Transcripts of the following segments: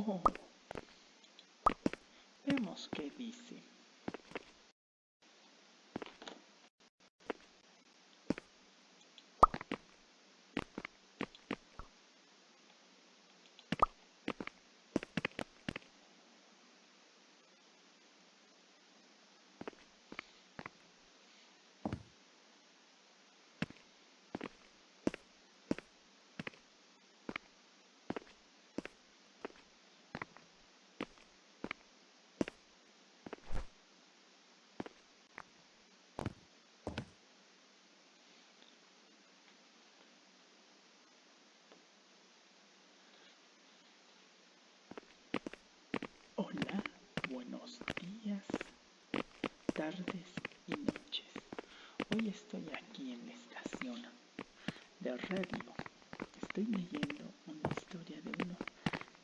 Oh, vemos qué dice. Buenos días, tardes y noches. Hoy estoy aquí en la estación de radio. Estoy leyendo una historia de uno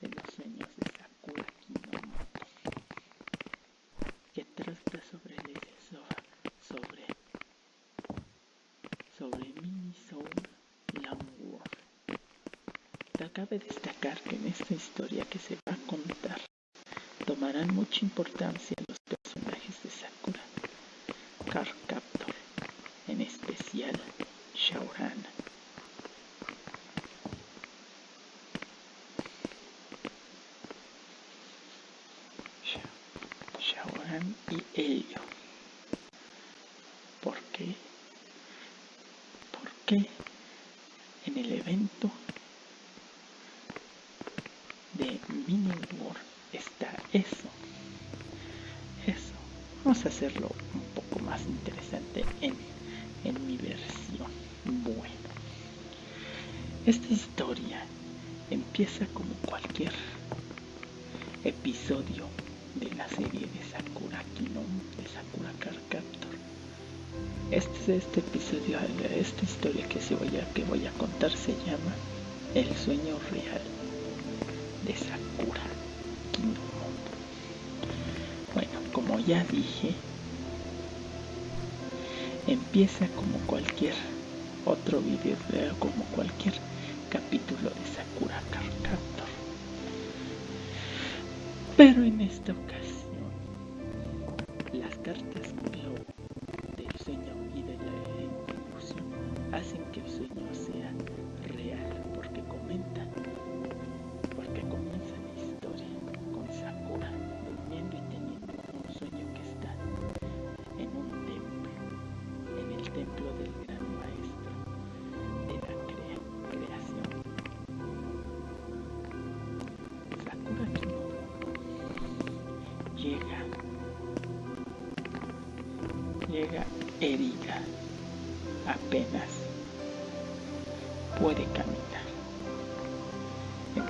de los sueños de Sakura Kinomoto que trata sobre el sobre sobre Soul World. Te cabe destacar que en esta historia que se va a contar tomarán mucha importancia los Este, este episodio, esta historia que, se voy a, que voy a contar se llama El sueño real de Sakura. Bueno, como ya dije, empieza como cualquier otro video, como cualquier capítulo de Sakura Card Pero en esta ocasión, las cartas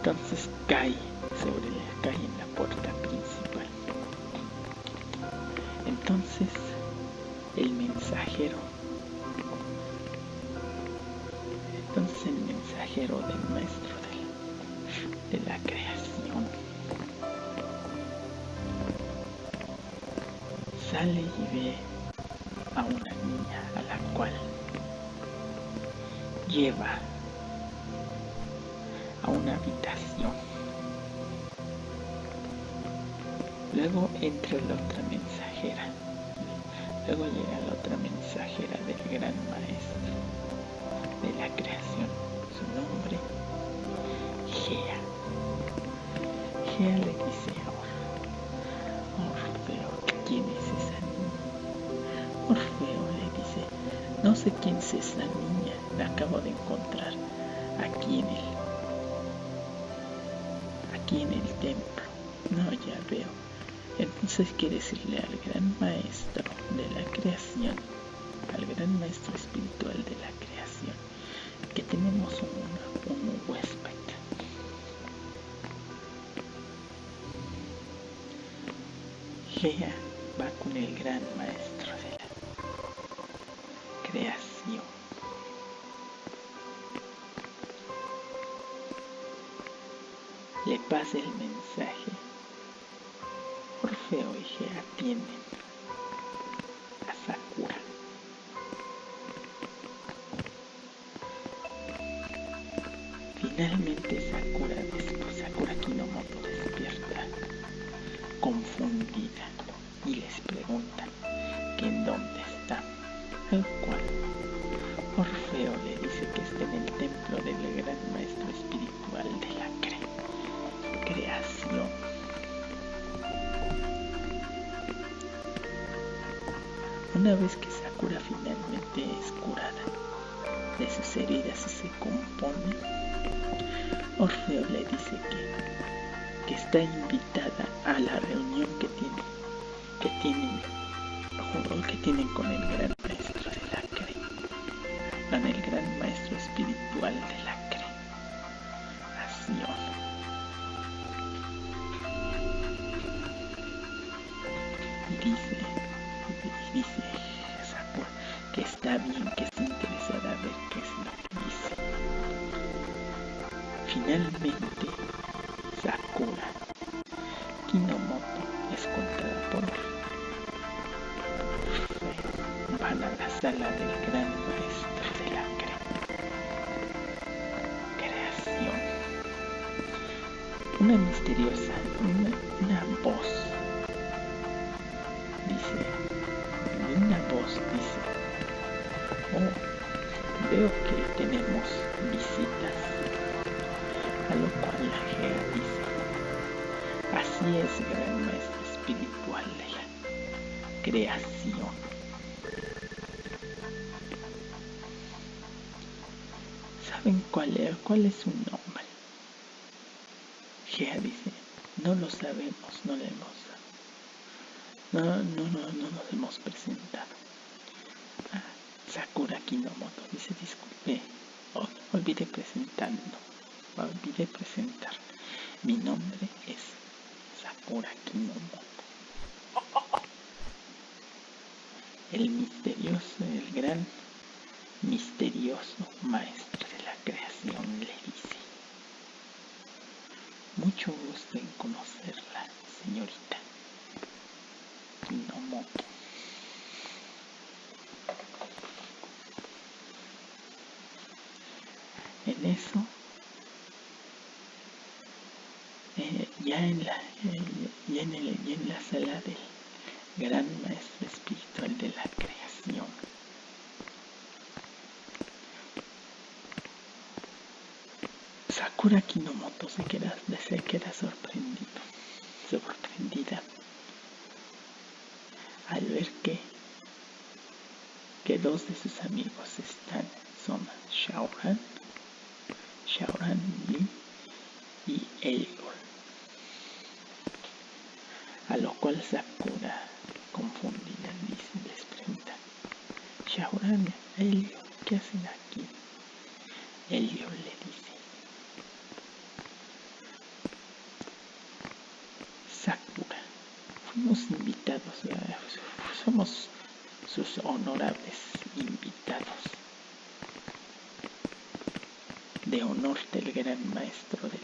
Entonces cae sobre la calle en la puerta principal. Entonces el mensajero, entonces el mensajero del maestro de la creación sale y ve es esa niña, la acabo de encontrar aquí en el, aquí en el templo. No, ya veo. Entonces quiere decirle al gran maestro de la creación al gran maestro espiritual de la creación que tenemos un, un huésped. Gea va con el gran maestro de la creación. Le pasa el mensaje. Orfeo y Gea de sus heridas y se compone, Orfeo le dice que, que está invitada a la reunión que tiene, que tienen, que tienen con el gran maestro de la CRE, con el gran maestro espiritual de la A lo cual la dice, así es, gran maestro espiritual de la creación. ¿Saben cuál es, cuál es su nombre? Gea dice, no lo sabemos, no le hemos no, no, no, no nos hemos presentado. Ah, Sakura Kinomoto dice, disculpe, oh, olvidé presentando, olvidé presentar. Mi nombre es Sakura Kinomoto. El misterioso, el gran misterioso maestro de la creación le dice. Mucho gusto en conocerla, señorita. Kinomoto. En eso, eh, ya, en la, ya, en el, ya en la sala del gran maestro espiritual de la creación, Sakura Kinomoto se queda, se queda sorprendido, sorprendida al ver que, que dos de sus amigos están, son Shaoran, Shaoran Lee y Eligor. A lo cual Sakura, confundida, les pregunta, Shaoran, Eligor, ¿qué hacen aquí? Eligor le dice, Sakura, fuimos invitados, a, somos sus honorables invitados de honor del gran maestro de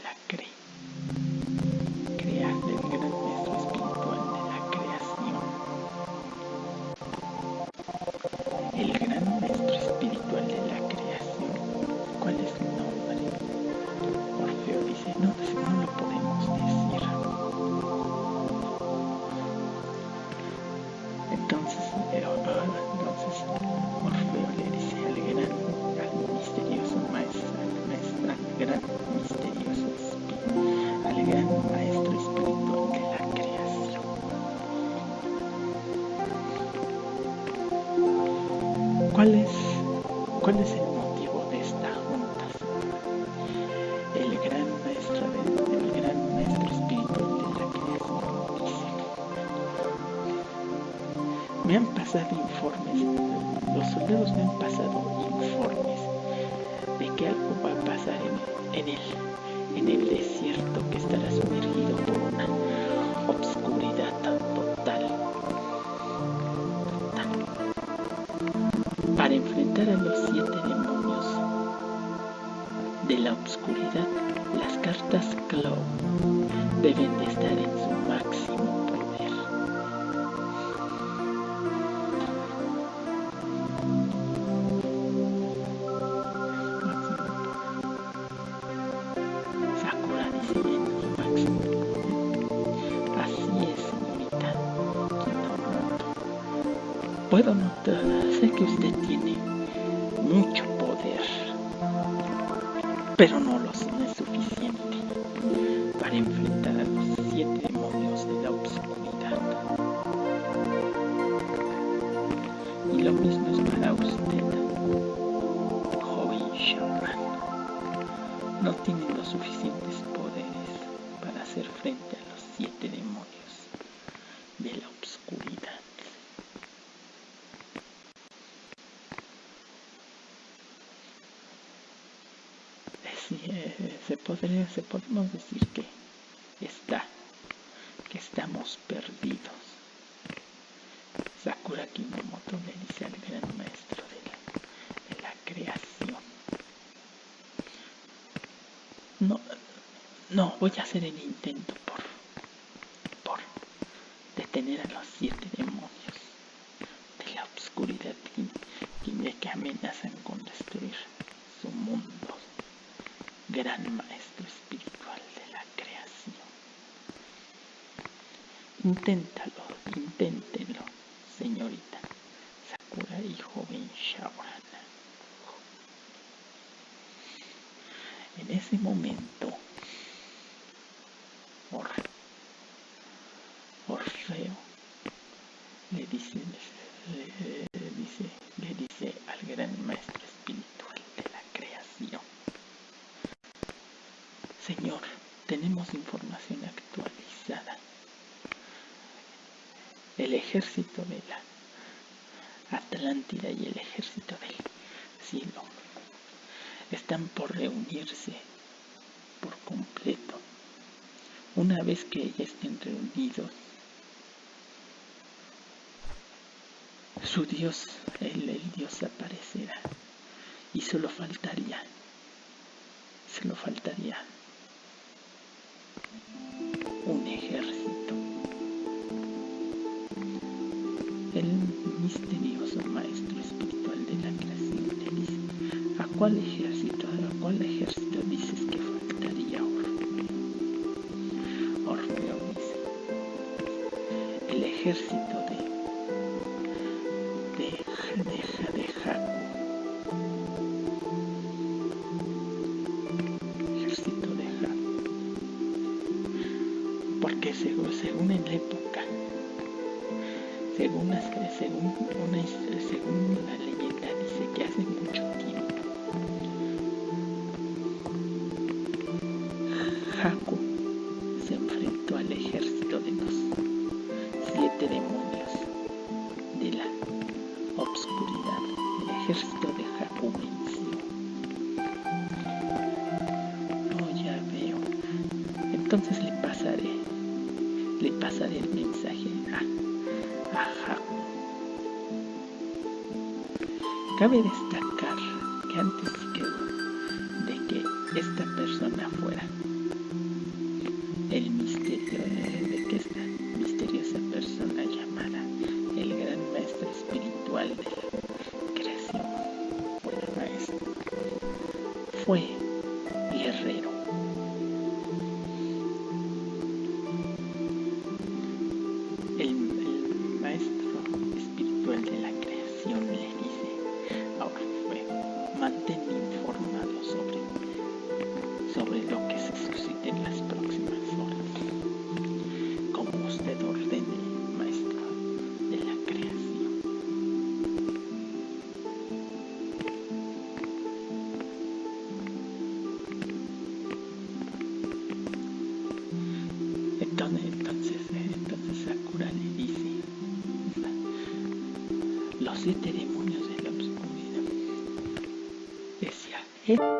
cartas Claw deben de estar en su máximo podemos decir que está, que estamos perdidos. Sakura Kinomoto le dice al gran maestro de la, de la creación. No, no, voy a hacer el intento por, por detener a los siete demonios de la oscuridad que, que amenazan con destruir su mundo gran maestro espiritual de la creación. Inténtalo, inténtenlo, señorita Sakura y joven Shaoran. En ese momento, Or, Orfeo le dice, le, le dice, le dice al gran maestro espiritual de la creación. Señor, tenemos información actualizada. El ejército de la Atlántida y el ejército del cielo están por reunirse por completo. Una vez que ya estén reunidos, su Dios, el, el Dios aparecerá y solo faltaría, solo faltaría un ejército. Cuál ejército, cuál ejército dices que faltaría Orfeo? Orfeo dice, el ejército de, de, de, de. Ejército de Haku porque según, según en la época, según, según, una, según la leyenda dice que hace pasaré el mensaje a, a. Cabe destacar Merci.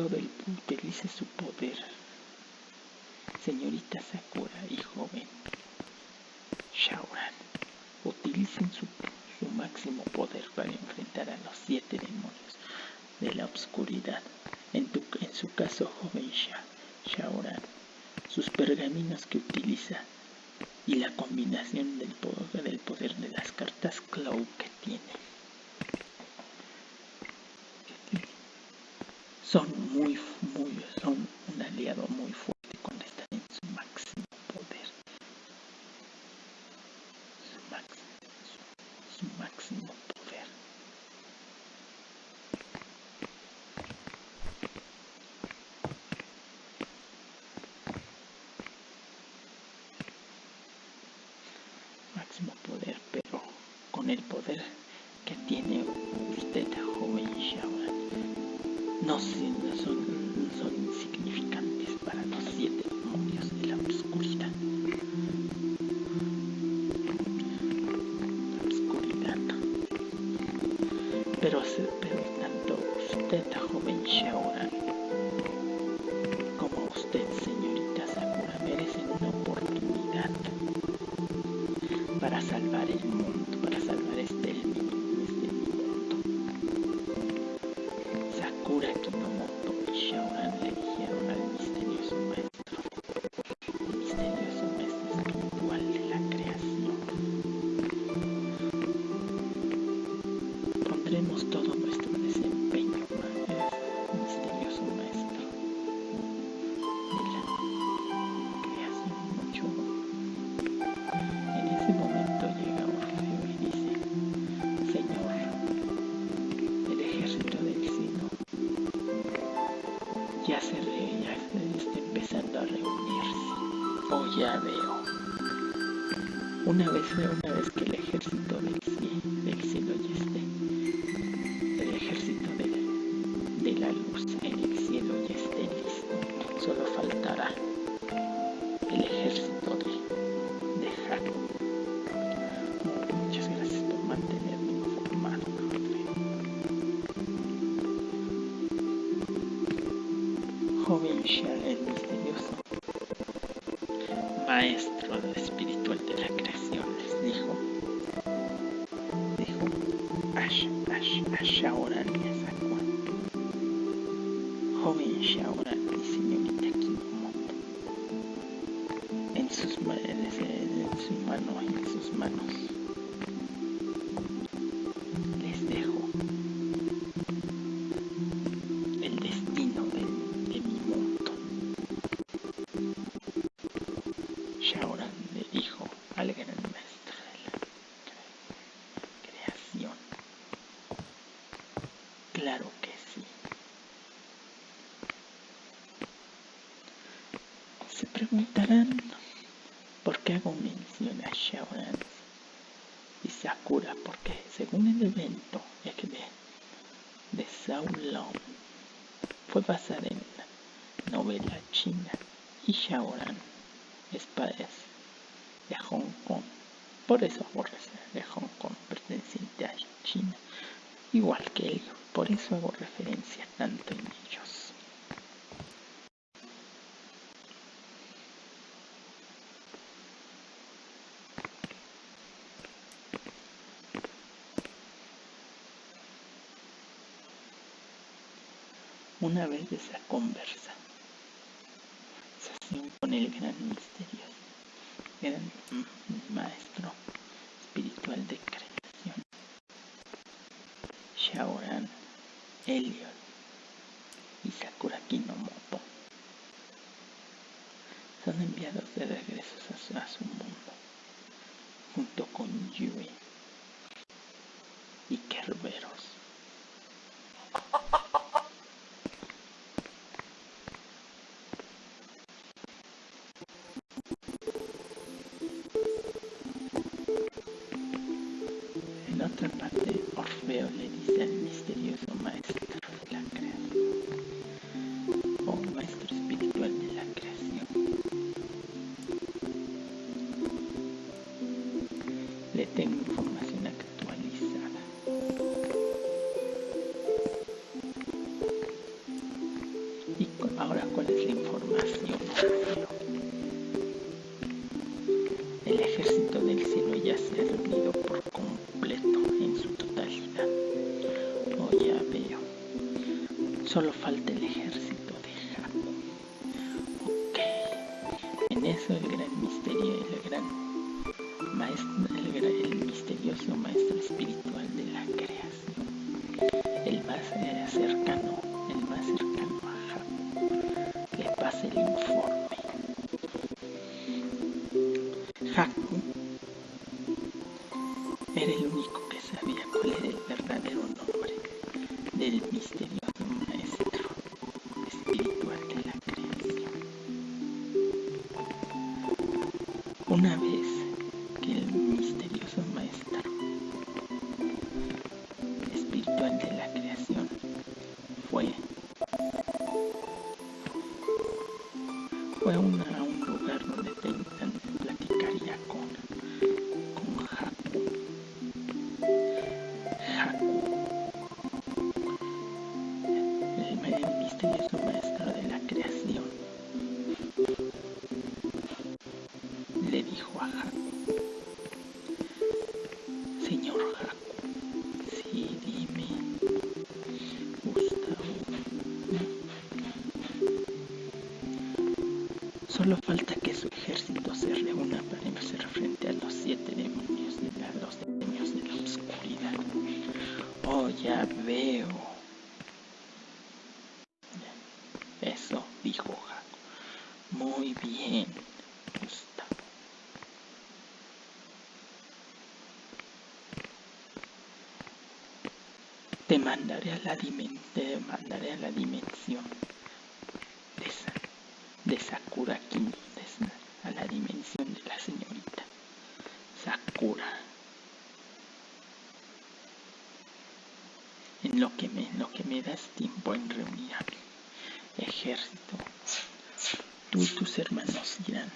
Todo el, utilice su poder. Señorita Sakura y joven Shaoran, utilicen su, máximo poder para enfrentar a los siete demonios de la oscuridad. En, en su caso, joven Shaoran, sus pergaminos que utiliza y la combinación del poder, del poder de las cartas Cloud que tiene. Son muy, muy, son un aliado muy fuerte locura. Joven provincial es misterioso. Maestro espiritual de la creación, les dijo. Dijo, Ash, Ash, Ash, ahora le sacó. Joven Shaoran y señorita Kimomoto. En sus, manos, en, en sus manos, en sus manos. un evento, de Zhao Long fue basada en la novela china y Shaoran, espadas de Hong Kong. Por eso aborrece de Hong Kong perteneciente a China, igual que ellos. Por eso hago referencia tanto en ellos. una vez de esa conversa. Así con el gran misterio, gran maestro espiritual de creación, Shaoran Eliot y Sakura Kinomoto. Son enviados de regreso a su, a su mundo, junto con Yui variable. una vez. Solo falta que su ejército se reúna para hacer frente a los siete demonios de la, los demonios de la oscuridad. Oh, ya veo. Eso, dijo Jaco. Muy bien, Gustavo. Te mandaré a la, te mandaré a la dimensión de Sakura Kingdom, a la dimensión de la señorita Sakura. En lo que me, lo que me das tiempo en reunir a mi ejército, tú y tus hermanos irán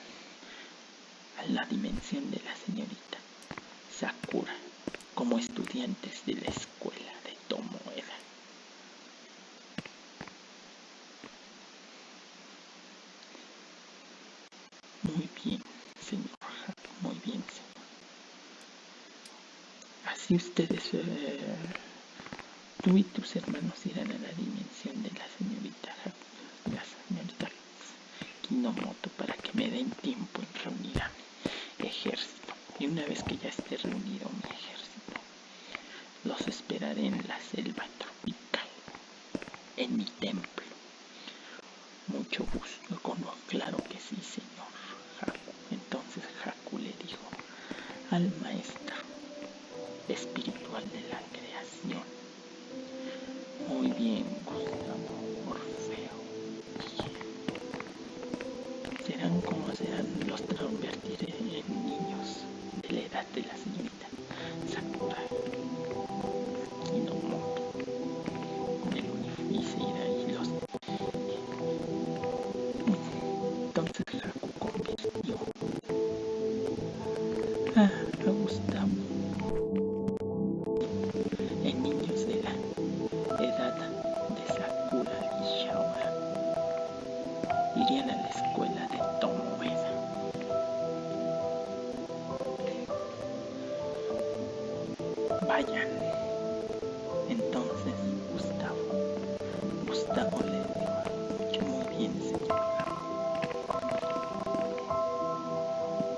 a la dimensión de la señorita Sakura como estudiantes de la escuela de Tomoeda. Muy bien, señor. Muy bien, señor. Ustedes, eh, tú y tus hermanos irán a la dimensión de la señorita, la señorita Kinomoto para que me den tiempo en reunir a mi ejército. Y una vez que ya esté reunido mi ejército, los esperaré en la selva tropical, en mi templo.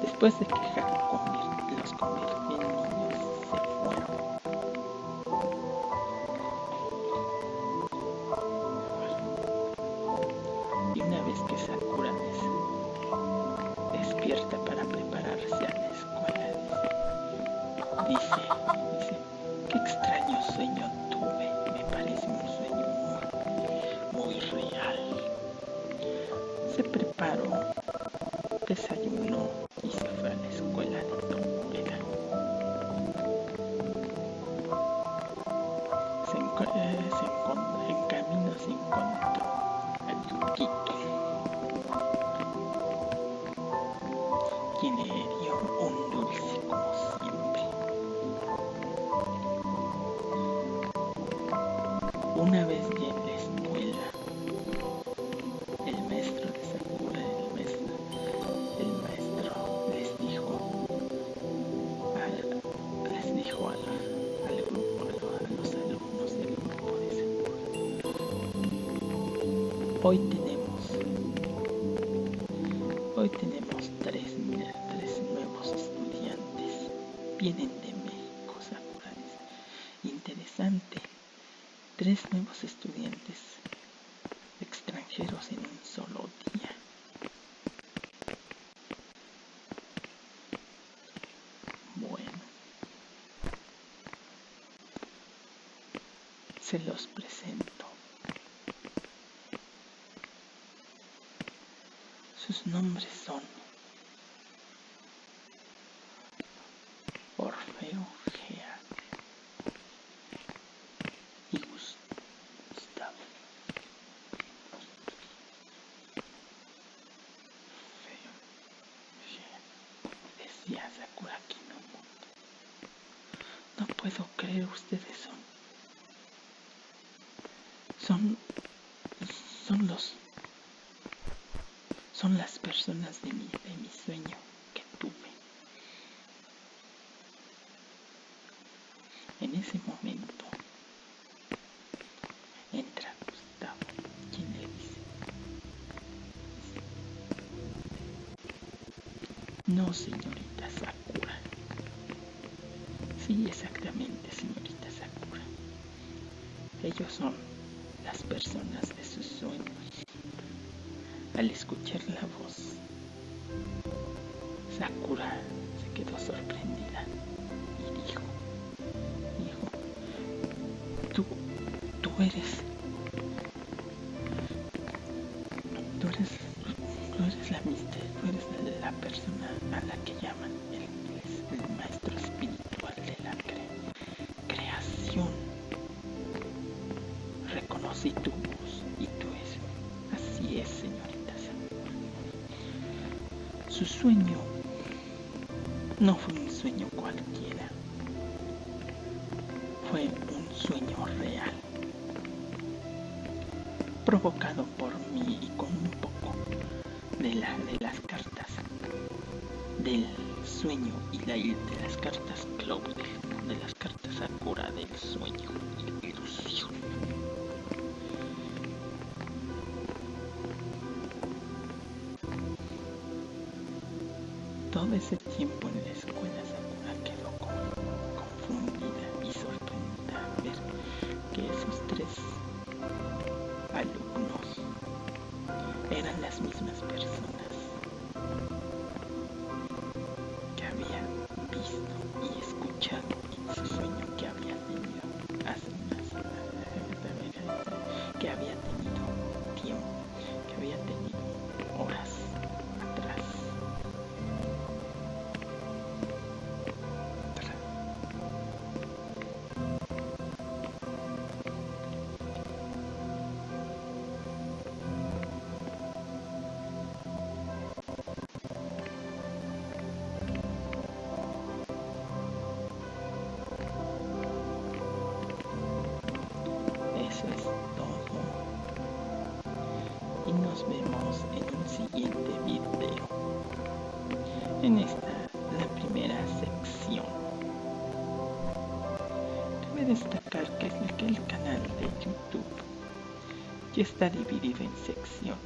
Después de que convirt- los convirtió niños, se fueron. Y una vez que Sakura des- despierta para prepararse a la escuela, dice, hoy tenemos, hoy tenemos tres, tres nuevos estudiantes, vienen de México, Sakura dice, interesante, tres nuevos estudiantes extranjeros en un solo día. Bueno, se los presento. Sus nombres son Orfeo Gea y Gus- Gustavo. Orfeo Gea, decía Sakura Kinomoto. No puedo creer ustedes son. Son. Son los. Son las personas de mi, de mi sueño que tuve. En ese momento entra Gustavo, quien le dice, No, señorita Sakura. Sí, exactamente, señorita Sakura. Ellos son las personas de sus sueños. Al escuchar la voz, Sakura se quedó sorprendida y dijo, dijo, tú, tú eres, Su sueño. No fue un sueño cualquiera, fue un sueño real, provocado por mí y con un poco de, de las cartas del sueño y la, de las cartas Claude, Ese tiempo en ya está dividido en secciones.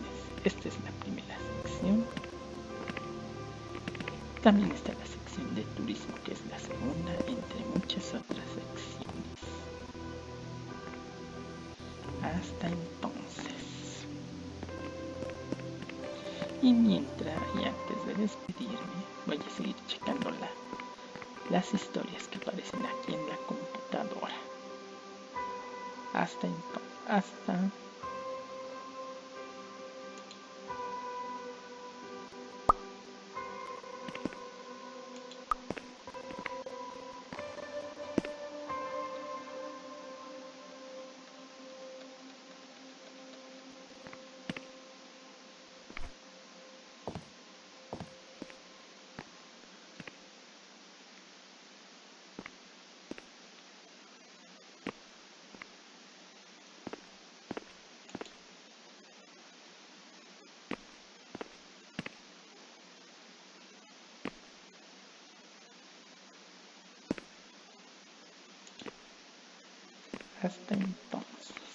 Esta es la primera sección. También está la sección de turismo, que es la segunda, entre muchas otras secciones. Hasta entonces. Y mientras y antes de despedirme, voy a seguir checando la, las historias que aparecen aquí en la computadora. Hasta entonces. Hasta. Hasta entonces.